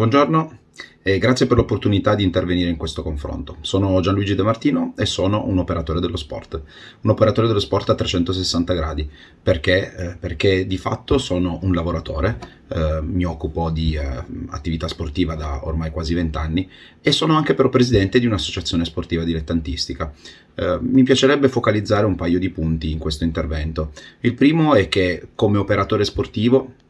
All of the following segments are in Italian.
Buongiorno e grazie per l'opportunità di intervenire in questo confronto. Sono Gianluigi De Martino e sono un operatore dello sport, un operatore dello sport a 360 gradi, perché, eh, perché di fatto sono un lavoratore, eh, mi occupo di eh, attività sportiva da ormai quasi 20 anni e sono anche però presidente di un'associazione sportiva dilettantistica. Eh, mi piacerebbe focalizzare un paio di punti in questo intervento. Il primo è che come operatore sportivo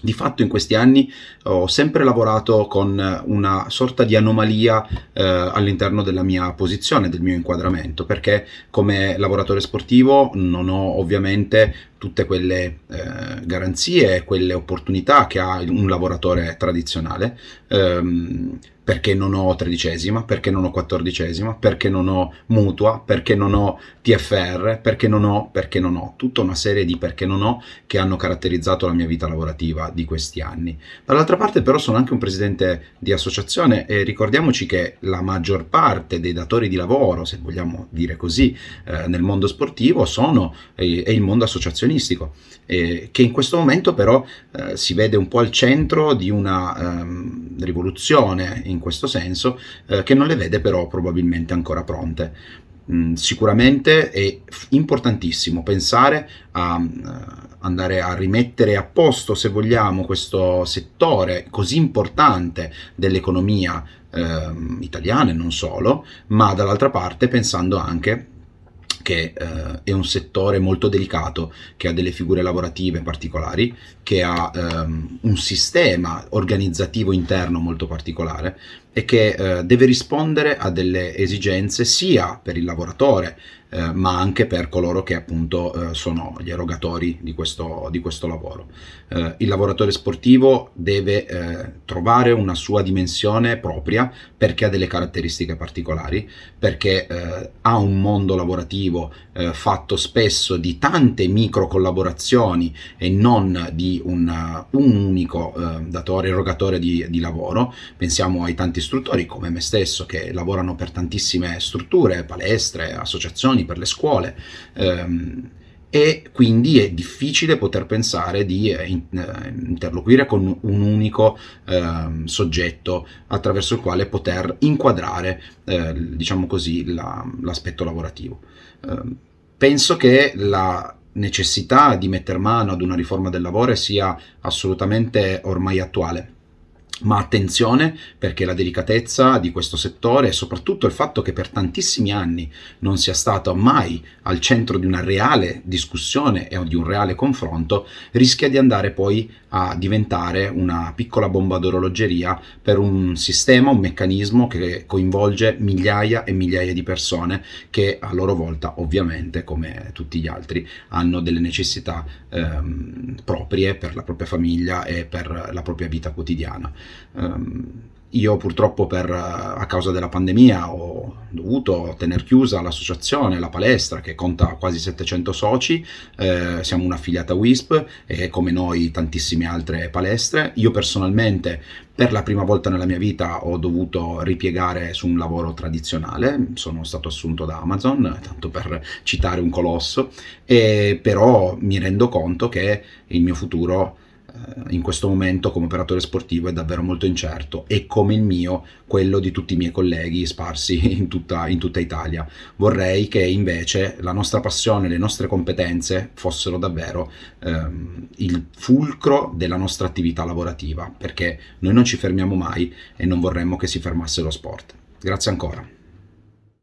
di fatto in questi anni ho sempre lavorato con una sorta di anomalia eh, all'interno della mia posizione, del mio inquadramento, perché come lavoratore sportivo non ho ovviamente tutte quelle eh, garanzie, quelle opportunità che ha un lavoratore tradizionale. Ehm, perché non ho tredicesima, perché non ho quattordicesima, perché non ho mutua, perché non ho TFR, perché non ho, perché non ho, tutta una serie di perché non ho che hanno caratterizzato la mia vita lavorativa di questi anni. Dall'altra parte però sono anche un presidente di associazione e ricordiamoci che la maggior parte dei datori di lavoro, se vogliamo dire così, eh, nel mondo sportivo sono eh, è il mondo associazionistico, eh, che in questo momento però eh, si vede un po' al centro di una ehm, rivoluzione in questo senso, eh, che non le vede però probabilmente ancora pronte. Mm, sicuramente è importantissimo pensare a uh, andare a rimettere a posto, se vogliamo, questo settore così importante dell'economia eh, italiana e non solo, ma dall'altra parte pensando anche che eh, è un settore molto delicato, che ha delle figure lavorative particolari, che ha ehm, un sistema organizzativo interno molto particolare e che eh, deve rispondere a delle esigenze sia per il lavoratore eh, ma anche per coloro che appunto eh, sono gli erogatori di questo, di questo lavoro. Eh, il lavoratore sportivo deve eh, trovare una sua dimensione propria perché ha delle caratteristiche particolari, perché eh, ha un mondo lavorativo eh, fatto spesso di tante micro collaborazioni e non di un, un unico datore, erogatore di, di lavoro. Pensiamo ai tanti istruttori come me stesso che lavorano per tantissime strutture, palestre, associazioni, per le scuole. Ehm, e quindi è difficile poter pensare di eh, eh, interloquire con un unico eh, soggetto attraverso il quale poter inquadrare, eh, diciamo così, l'aspetto la, lavorativo. Ehm, penso che la necessità di mettere mano ad una riforma del lavoro sia assolutamente ormai attuale ma attenzione perché la delicatezza di questo settore e soprattutto il fatto che per tantissimi anni non sia stato mai al centro di una reale discussione e di un reale confronto rischia di andare poi a diventare una piccola bomba d'orologeria per un sistema, un meccanismo che coinvolge migliaia e migliaia di persone che a loro volta ovviamente come tutti gli altri hanno delle necessità ehm, proprie per la propria famiglia e per la propria vita quotidiana. Um, io purtroppo per, a causa della pandemia ho dovuto tenere chiusa l'associazione, la palestra che conta quasi 700 soci, eh, siamo un'affiliata WISP e come noi tantissime altre palestre. Io personalmente per la prima volta nella mia vita ho dovuto ripiegare su un lavoro tradizionale, sono stato assunto da Amazon, tanto per citare un colosso, e però mi rendo conto che il mio futuro in questo momento come operatore sportivo è davvero molto incerto e come il mio quello di tutti i miei colleghi sparsi in tutta, in tutta Italia. Vorrei che invece la nostra passione, le nostre competenze fossero davvero ehm, il fulcro della nostra attività lavorativa perché noi non ci fermiamo mai e non vorremmo che si fermasse lo sport. Grazie ancora.